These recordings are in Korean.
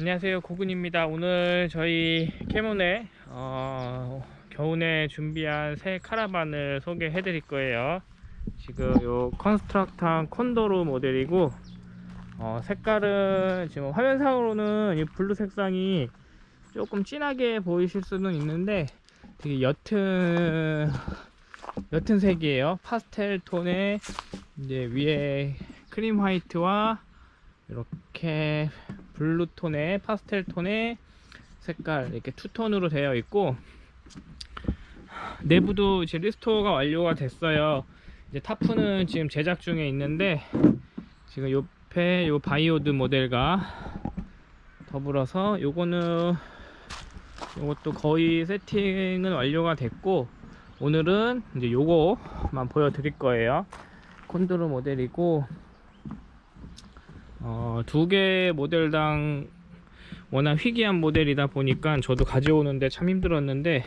안녕하세요. 고군입니다. 오늘 저희 캐몬의 어, 겨우내 준비한 새 카라반을 소개해 드릴 거예요. 지금 요 컨스트럭탐 콘도르 모델이고 어, 색깔은 지금 화면상으로는 이 blue 색상이 조금 진하게 보이실 수는 있는데 되게 옅은 옅은 색이에요. 파스텔 톤에 이제 위에 cream white와 이렇게 blue 톤의 파스텔 톤의 색깔 이렇게 two-tone으로 되어 있고 내부도 이제 restore가 완료가 됐어요. 이제 타프는 지금 제작 중에 있는데 지금 옆에 요 바이오드 모델과 더불어서 요거는 요것도 거의 세팅은 완료가 됐고 오늘은 이제 요거만 보여드릴 거예요. 콘드로 모델이고 어, 두 개 모델당 워낙 희귀한 모델이다 보니까 저도 가져오는데 참 힘들었는데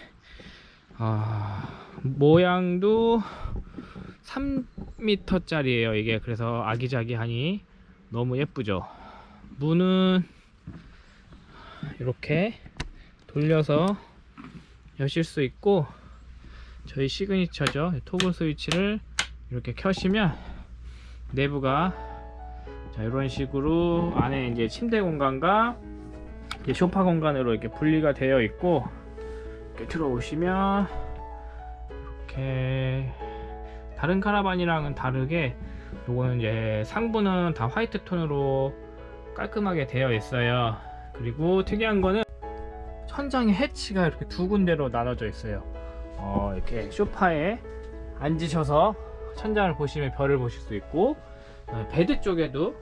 아, 모양도 3m 짜리예요 이게. 그래서 아기자기하니 너무 예쁘죠? 문은 이렇게 돌려서 여실 수 있고 저희 시그니처죠? 토글 스위치를 이렇게 켜시면 내부가 자 이런 식으로 안에 이제 침대 공간과 이제 소파 공간으로 이렇게 분리가 되어 있고 이렇게 들어오시면 이렇게 다른 카라반이랑은 다르게 요거는 이제 상부는 다 화이트 톤으로 깔끔하게 되어 있어요. 그리고 특이한 거는 천장에 해치가 이렇게 두 군데로 나눠져 있어요. 어, 이렇게 소파에 앉으셔서 천장을 보시면 별을 보실 수 있고 어, bed 쪽에도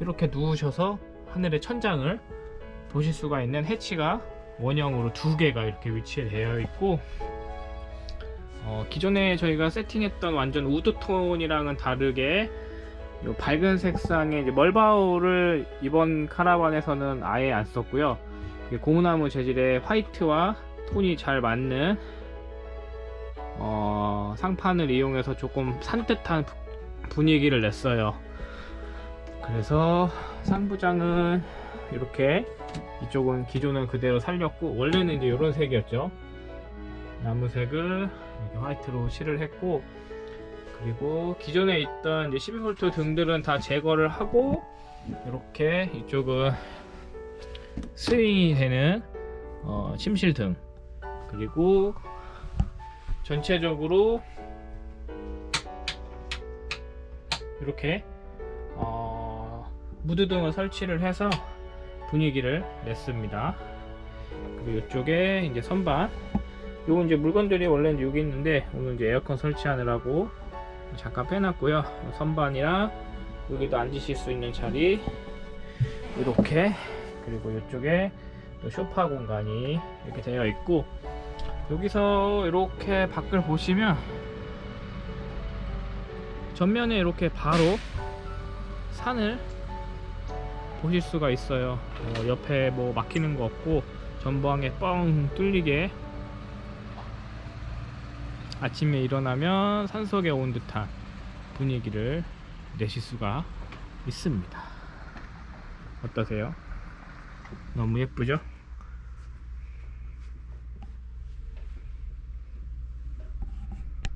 이렇게 누우셔서 하늘의 천장을 보실 수가 있는 해치가 원형으로 두 개가 이렇게 위치되어 있고 어, 기존에 저희가 세팅했던 완전 wood톤이랑은 다르게 요 밝은 색상의 멀바우를 이번 카라반에서는 아예 안 썼고요. 고무나무 재질의 화이트와 톤이 잘 맞는 어, 상판을 이용해서 조금 산뜻한 분위기를 냈어요. 그래서 상부장은 이렇게 이쪽은 기존은 그대로 살렸고 원래는 이제 이런 색이었죠. 나무색을 화이트로 칠을 했고 그리고 기존에 있던 이제 12V 등들은 다 제거를 하고 이렇게 이쪽은 스윙이 되는 어, 침실 등. 그리고 전체적으로 이렇게 어, 무드등을 설치를 해서 분위기를 냈습니다. 그리고 이쪽에 이제 선반 요거 이제 물건들이 원래 이제 여기 있는데 오늘 이제 에어컨 설치하느라고 잠깐 빼놨고요. 선반이랑 여기도 앉으실 수 있는 자리 이렇게 그리고 이쪽에 또 쇼파 공간이 이렇게 되어 있고 여기서 이렇게 밖을 보시면 전면에 이렇게 바로 산을 보실 수가 있어요 어, 옆에 뭐 막히는 거 없고 전방에 뻥 뚫리게 아침에 일어나면 산속에 온 듯한 분위기를 내실 수가 있습니다 어떠세요? 너무 예쁘죠?